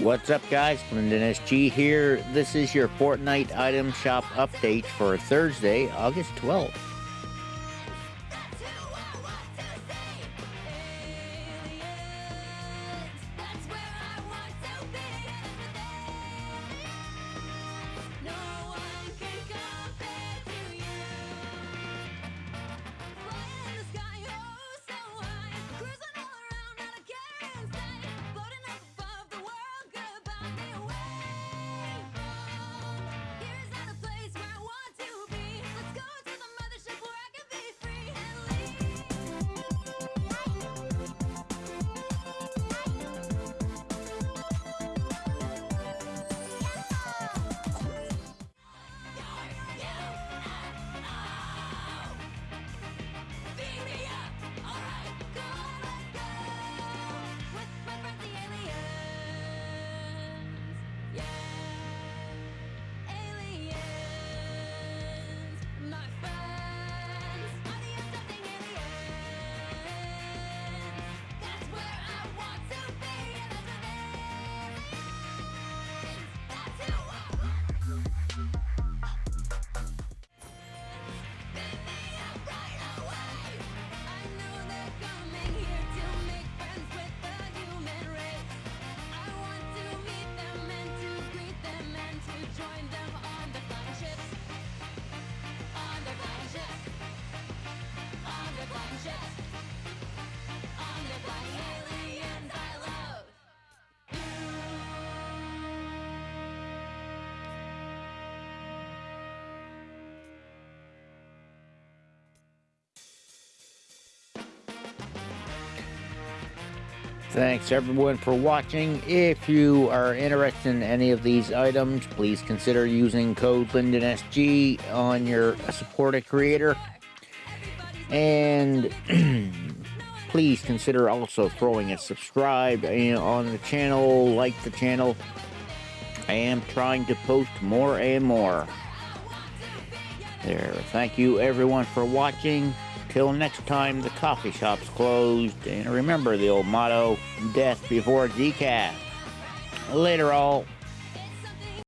What's up guys, Linden SG here. This is your Fortnite item shop update for Thursday, August 12th. not. Thanks everyone for watching. If you are interested in any of these items, please consider using code LindenSG on your supported creator. And please consider also throwing a subscribe eh, on the channel, like the channel. I am trying to post more and more. There. Thank you everyone for watching. Till next time, the coffee shop's closed. And remember the old motto, death before decaf. Later all.